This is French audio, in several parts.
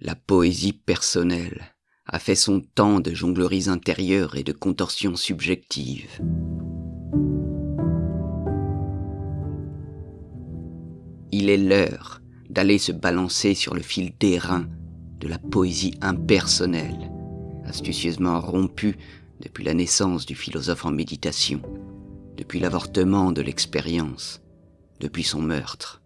La poésie personnelle a fait son temps de jongleries intérieures et de contorsions subjectives. Il est l'heure d'aller se balancer sur le fil d'airain de la poésie impersonnelle, astucieusement rompue depuis la naissance du philosophe en méditation, depuis l'avortement de l'expérience, depuis son meurtre.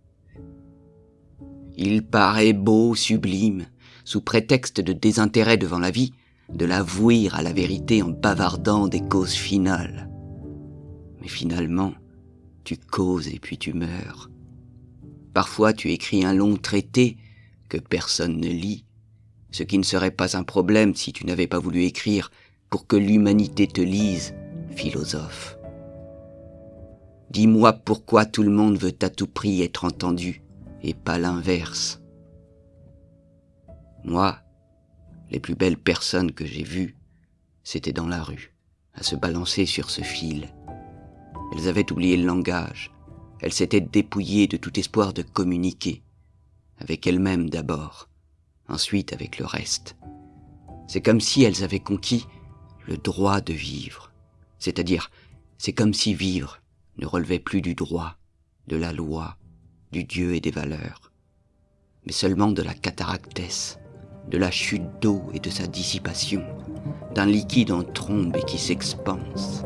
Il paraît beau, sublime, sous prétexte de désintérêt devant la vie, de l'avouer à la vérité en bavardant des causes finales. Mais finalement, tu causes et puis tu meurs. Parfois tu écris un long traité que personne ne lit, ce qui ne serait pas un problème si tu n'avais pas voulu écrire pour que l'humanité te lise, philosophe. Dis-moi pourquoi tout le monde veut à tout prix être entendu et pas l'inverse. Moi, les plus belles personnes que j'ai vues, c'était dans la rue, à se balancer sur ce fil. Elles avaient oublié le langage, elles s'étaient dépouillées de tout espoir de communiquer, avec elles-mêmes d'abord, ensuite avec le reste. C'est comme si elles avaient conquis le droit de vivre, c'est-à-dire c'est comme si vivre ne relevait plus du droit, de la loi, du Dieu et des valeurs, mais seulement de la cataractesse, de la chute d'eau et de sa dissipation, d'un liquide en trombe et qui s'expanse.